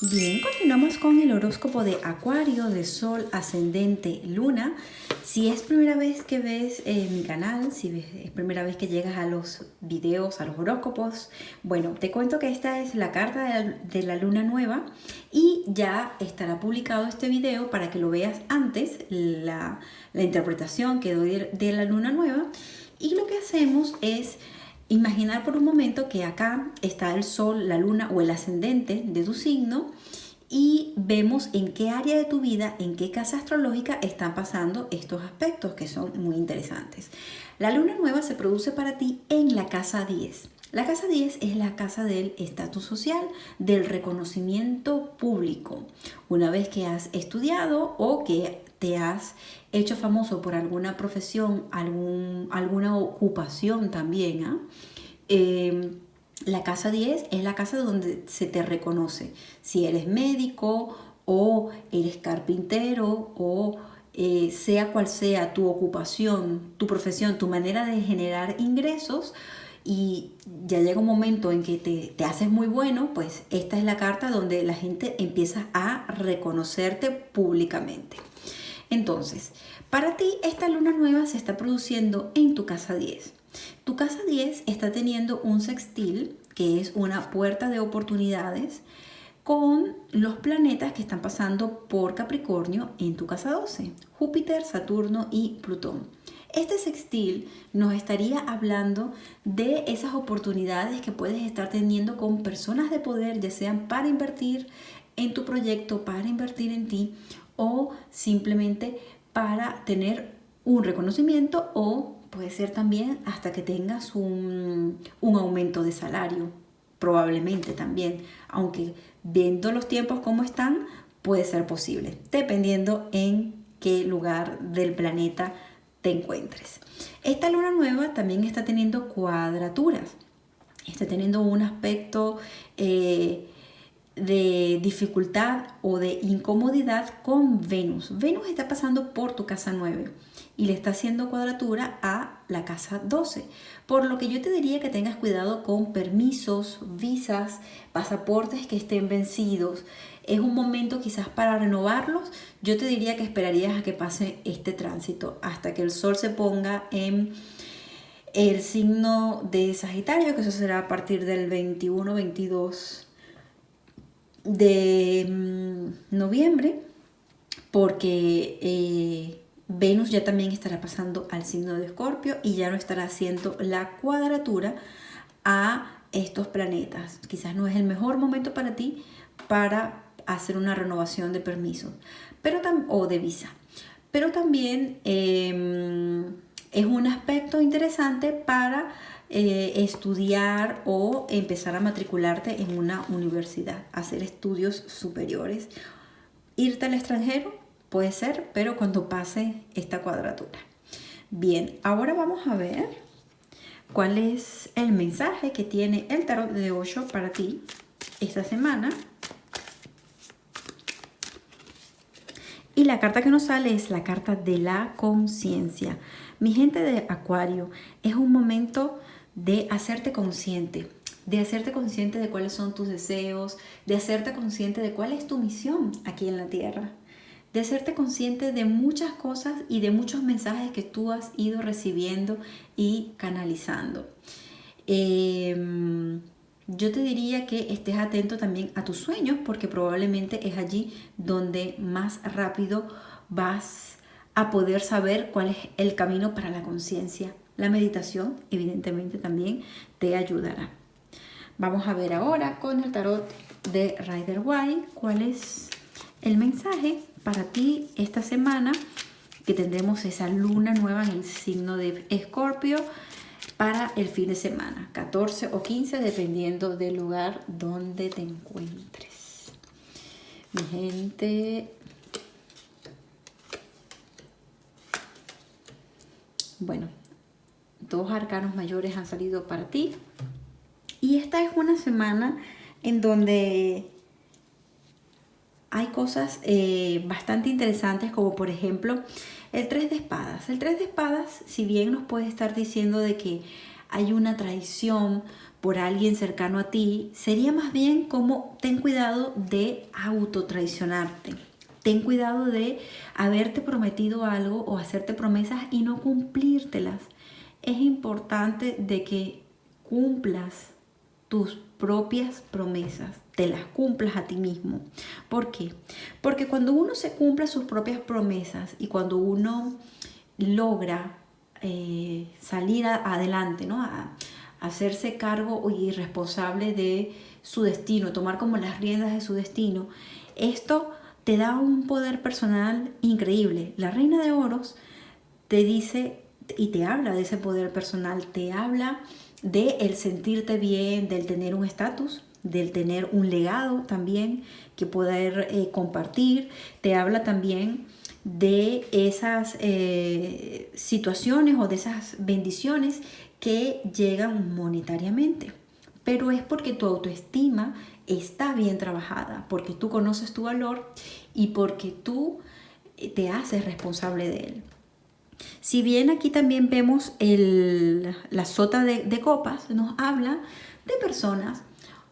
Bien, continuamos con el horóscopo de Acuario, de Sol, Ascendente, Luna. Si es primera vez que ves eh, mi canal, si es primera vez que llegas a los videos, a los horóscopos, bueno, te cuento que esta es la carta de la, Luna Nueva y ya estará publicado este video para que lo veas antes, la, interpretación que doy de la Luna Nueva. Y lo que hacemos es Imaginar por un momento que acá está el sol, la luna o el ascendente de tu signo y vemos en qué área de tu vida, en qué casa astrológica están pasando estos aspectos que son muy interesantes. La luna nueva se produce para ti en la casa 10. La casa 10 es la casa del estatus social, del reconocimiento público. Una vez que has estudiado o que te has hecho famoso por alguna profesión, algún, alguna ocupación también, ¿ah? em, la casa 10 es la casa donde se te reconoce. Si eres médico o eres carpintero o eh, sea cual sea tu ocupación, tu profesión, tu manera de generar ingresos, y ya llega un momento en que te, te, haces muy bueno, pues esta es la carta donde la gente empieza a reconocerte públicamente. Entonces, para ti esta luna nueva se está produciendo en tu casa 10. Tu casa 10 está teniendo un sextil, que es una puerta de oportunidades, con los planetas que están pasando por Capricornio en tu casa 12, Júpiter, Saturno y Plutón. Este sextil nos estaría hablando de esas oportunidades que puedes estar teniendo con personas de poder, ya sean para invertir en tu proyecto, para invertir en ti o simplemente para tener un reconocimiento o puede ser también hasta que tengas un, aumento de salario, probablemente también, aunque viendo los tiempos como están, puede ser posible, dependiendo en qué lugar del planeta te encuentres. Esta luna nueva también está teniendo cuadraturas, está teniendo un aspecto eh, de dificultad o de incomodidad con Venus. Venus está pasando por tu casa 9 y le está haciendo cuadratura a la casa 12. Por lo que yo te diría que tengas cuidado con permisos, visas, pasaportes que estén vencidos. Es un momento quizás para renovarlos. Yo te diría que esperarías a que pase este tránsito hasta que el sol se ponga en el signo de Sagitario, que eso será a partir del 21-22 de mm, noviembre, porque eh, Venus ya también estará pasando al signo de Escorpio y ya no estará haciendo la cuadratura a estos planetas. Quizás no es el mejor momento para ti para hacer una renovación de permiso pero o de visa. Pero también em, es un aspecto interesante para eh, estudiar o empezar a matricularte en una universidad, hacer estudios superiores. Irte al extranjero puede ser, pero cuando pase esta cuadratura. Bien, ahora vamos a ver cuál es el mensaje que tiene el tarot de 8 para ti esta semana. Y la carta que nos sale es la carta de la conciencia. Mi gente de Acuario, es un momento de hacerte consciente, de hacerte consciente de cuáles son tus deseos, de hacerte consciente de cuál es tu misión aquí en la tierra, de hacerte consciente de muchas cosas y de muchos mensajes que tú has ido recibiendo y canalizando. Em, yo te diría que estés atento también a tus sueños porque probablemente es allí donde más rápido vas a poder saber cuál es el camino para la conciencia la meditación evidentemente también te ayudará. Vamos a ver ahora con el tarot de Rider White cuál es el mensaje para ti esta semana que tendremos esa luna nueva en el signo de Escorpio para el fin de semana, 14 o 15 dependiendo del lugar donde te encuentres. Mi gente, bueno, dos arcanos mayores han salido para ti. Y esta es una semana en donde hay cosas eh, bastante interesantes como por ejemplo el tres de espadas. El tres de espadas, si bien nos puede estar diciendo de que hay una traición por alguien cercano a ti, sería más bien como ten cuidado de autotraicionarte. Ten cuidado de haberte prometido algo o hacerte promesas y no cumplírtelas. Es importante de que cumplas tus propias promesas, te las cumplas a ti mismo. ¿Por qué? Porque cuando uno se cumple sus propias promesas y cuando uno logra eh, salir adelante, ¿no? A, hacerse cargo y responsable de su destino, tomar como las riendas de su destino, esto te da un poder personal increíble. La reina de oros te dice y te habla de ese poder personal, te habla de sentirte bien, del tener un estatus, del tener un legado también que poder eh, compartir. Te habla también de esas eh, situaciones o de esas bendiciones que llegan monetariamente. Pero es porque tu autoestima está bien trabajada, porque tú conoces tu valor y porque tú eh, te haces responsable de él. Si bien aquí también vemos la sota de, copas, nos habla de personas,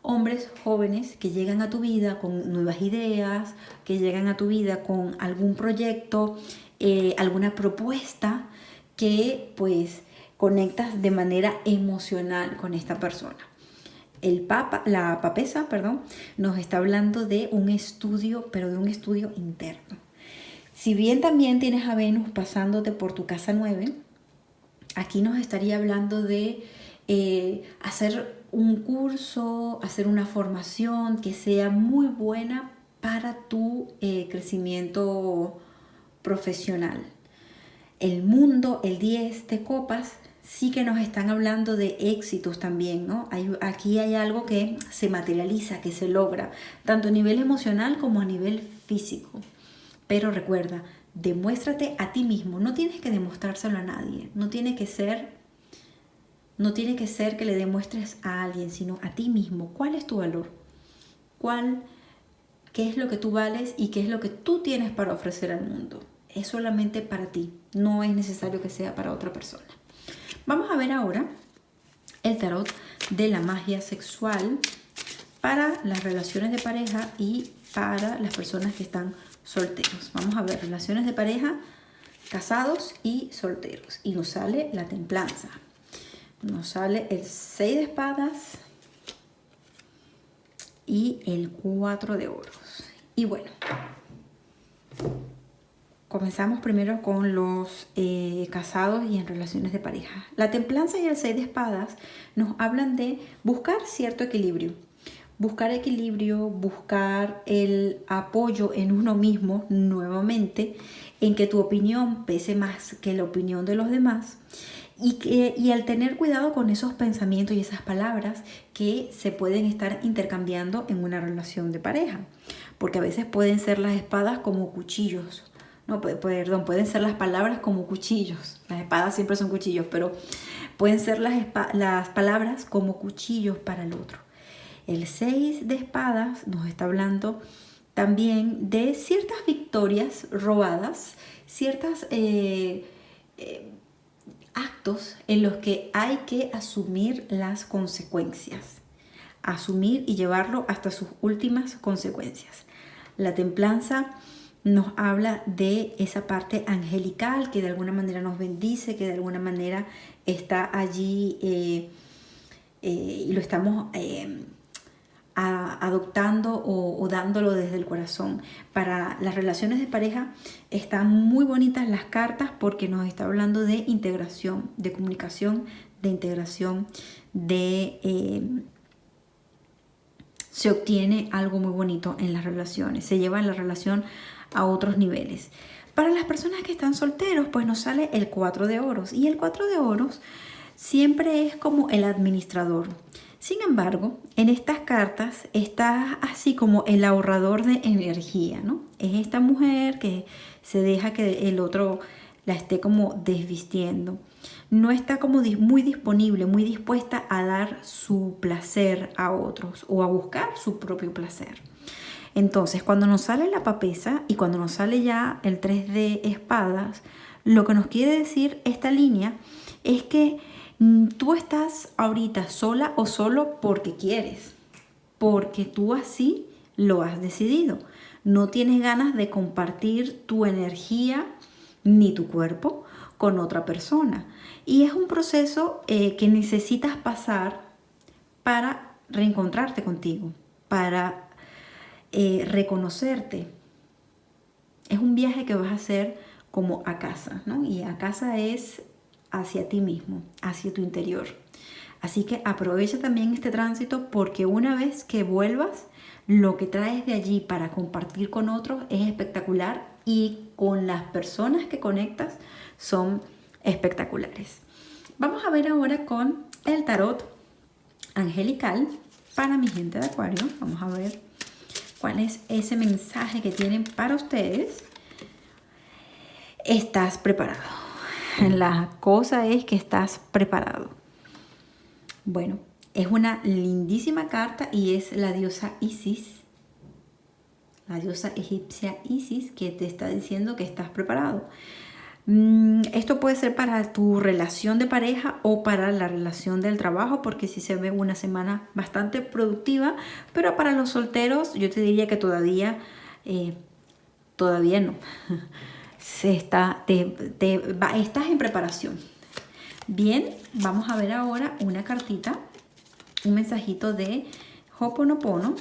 hombres jóvenes que llegan a tu vida con nuevas ideas, que llegan a tu vida con algún proyecto, eh, alguna propuesta que pues conectas de manera emocional con esta persona. El papa, la papesa, perdón, nos está hablando de un estudio, pero de un estudio interno. Si bien también tienes a Venus pasándote por tu casa 9, aquí nos estaría hablando de eh, hacer un curso, hacer una formación que sea muy buena para tu eh, crecimiento profesional. El mundo, el 10 de copas, sí que nos están hablando de éxitos también, ¿no? aquí hay algo que se materializa, que se logra, tanto a nivel emocional como a nivel físico. Pero recuerda, demuéstrate a ti mismo. No tienes que demostrárselo a nadie. No tiene que ser, no tiene que ser que le demuestres a alguien, sino a ti mismo. ¿Cuál es tu valor? ¿Cuál, qué es lo que tú vales y qué es lo que tú tienes para ofrecer al mundo? Es solamente para ti. No es necesario que sea para otra persona. Vamos a ver ahora el tarot de la magia sexual para las relaciones de pareja y para las personas que están solteros. Vamos a ver relaciones de pareja, casados y solteros. Y nos sale la templanza. Nos sale el 6 de espadas y el 4 de oros. Y bueno, comenzamos primero con los eh, casados y en relaciones de pareja. La templanza y el 6 de espadas nos hablan de buscar cierto equilibrio buscar equilibrio, buscar el apoyo en uno mismo nuevamente, en que tu opinión pese más que la opinión de los demás y, que, y al tener cuidado con esos pensamientos y esas palabras que se pueden estar intercambiando en una relación de pareja, porque a veces pueden ser las espadas como cuchillos, no, perdón, pueden ser las palabras como cuchillos, las espadas siempre son cuchillos, pero pueden ser las, las palabras como cuchillos para el otro. El 6 de espadas nos está hablando también de ciertas victorias robadas, ciertos eh, eh, actos en los que hay que asumir las consecuencias, asumir y llevarlo hasta sus últimas consecuencias. La templanza nos habla de esa parte angelical que de alguna manera nos bendice, que de alguna manera está allí eh, y lo estamos adoptando o, dándolo desde el corazón. Para las relaciones de pareja están muy bonitas las cartas porque nos está hablando de integración, de comunicación, de integración, de... Eh, se obtiene algo muy bonito en las relaciones, se lleva la relación a otros niveles. Para las personas que están solteros, pues nos sale el 4 de oros y el 4 de oros siempre es como el administrador. Sin embargo, en estas cartas está así como el ahorrador de energía, ¿no? Es esta mujer que se deja que el otro la esté como desvistiendo. No está como muy disponible, muy dispuesta a dar su placer a otros o a buscar su propio placer. Entonces, cuando nos sale la papesa y cuando nos sale ya el 3 de espadas, lo que nos quiere decir esta línea es que tú estás ahorita sola o solo porque quieres, porque tú así lo has decidido. No tienes ganas de compartir tu energía ni tu cuerpo con otra persona. Y es un proceso eh, que necesitas pasar para reencontrarte contigo, para eh, reconocerte. Es un viaje que vas a hacer como a casa, ¿no? Y a casa es hacia ti mismo, hacia tu interior. Así que aprovecha también este tránsito porque una vez que vuelvas, lo que traes de allí para compartir con otros es espectacular y con las personas que conectas son espectaculares. Vamos a ver ahora con el tarot angelical para mi gente de acuario. Vamos a ver cuál es ese mensaje que tienen para ustedes. Estás preparado. La cosa es que estás preparado. Bueno, es una lindísima carta y es la diosa Isis, la diosa egipcia Isis, que te está diciendo que estás preparado. Mm, esto puede ser para tu relación de pareja o para la relación del trabajo, porque si se ve una semana bastante productiva, pero para los solteros yo te diría que todavía, eh, todavía no. Se está, estás en preparación. Bien, vamos a ver ahora una cartita, un mensajito de Hoponopono,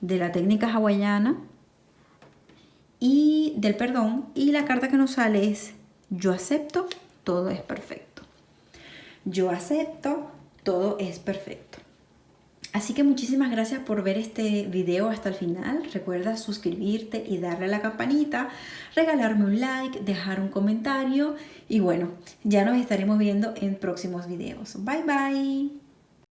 de la técnica hawaiana y del perdón. Y la carta que nos sale es yo acepto, todo es perfecto. Yo acepto, todo es perfecto. Así que muchísimas gracias por ver este video hasta el final. Recuerda suscribirte y darle a la campanita, regalarme un like, dejar un comentario y bueno, ya nos estaremos viendo en próximos videos. Bye bye.